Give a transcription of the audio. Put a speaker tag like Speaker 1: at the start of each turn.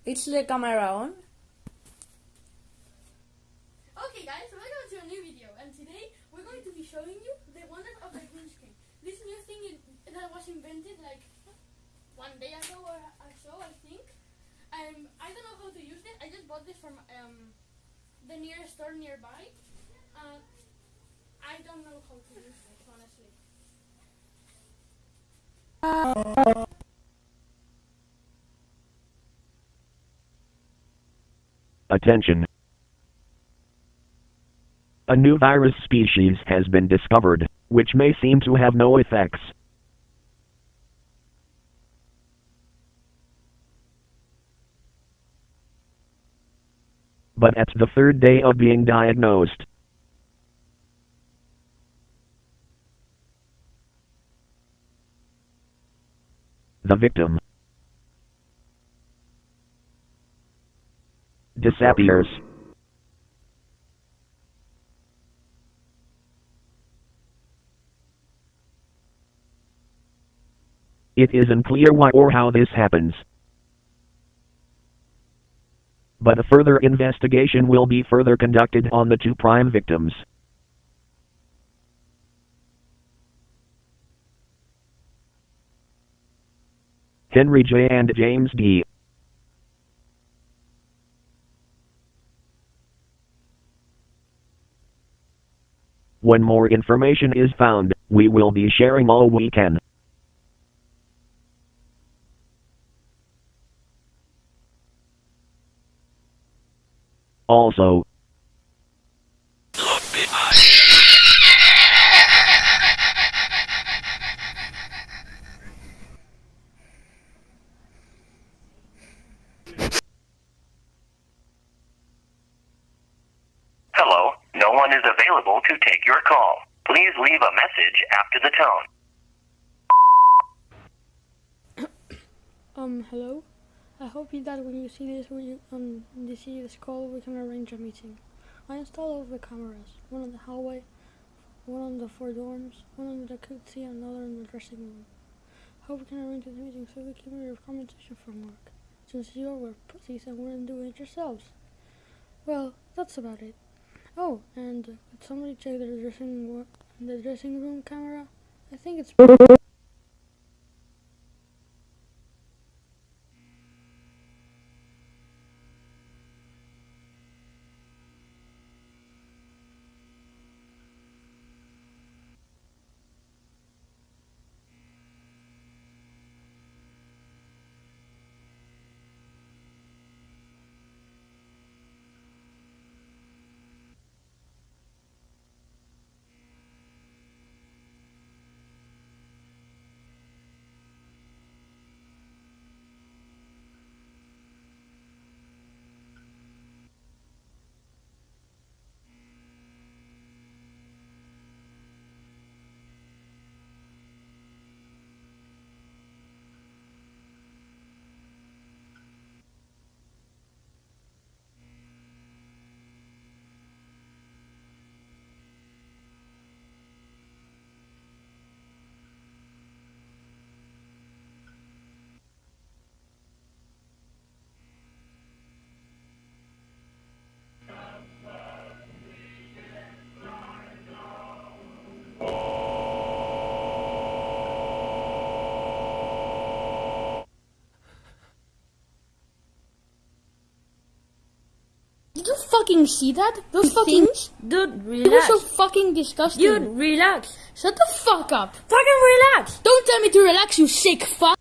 Speaker 1: Is the camera on?
Speaker 2: Okay guys, welcome to a new video and today we're going to be showing you the wonders of the green screen. This new thing in, that was invented like one day ago or, or so I think. Um, I don't know how to use it. I just bought this from um, the nearest store nearby. Uh, I don't know how to use it honestly.
Speaker 3: Attention. A new virus species has been discovered, which may seem to have no effects. But at the third day of being diagnosed, the victim disappears. It is unclear why or how this happens. But a further investigation will be further conducted on the two prime victims. Henry J. and James D. When more information is found, we will be sharing all we can. Also,
Speaker 4: Hello, no one is available to take your call. Please leave a message after the tone.
Speaker 2: Um, hello? I hope that when you see this, when you, um, you see this call, we can arrange a meeting. I installed all of the cameras, one in the hallway, one on the four dorms, one on the jacuzzi, and another in the dressing room. I Hope we can arrange this meeting so we can your compensation from work, since you were pussies and wouldn't do it yourselves. Well, that's about it. Oh, and somebody check the dressing the dressing room camera? I think it's. Did you fucking see that? Those fucking.
Speaker 1: Dude,
Speaker 2: It was so fucking disgusting.
Speaker 1: Dude, relax.
Speaker 2: Shut the fuck up.
Speaker 1: Fucking relax.
Speaker 2: Don't tell me to relax, you sick fuck.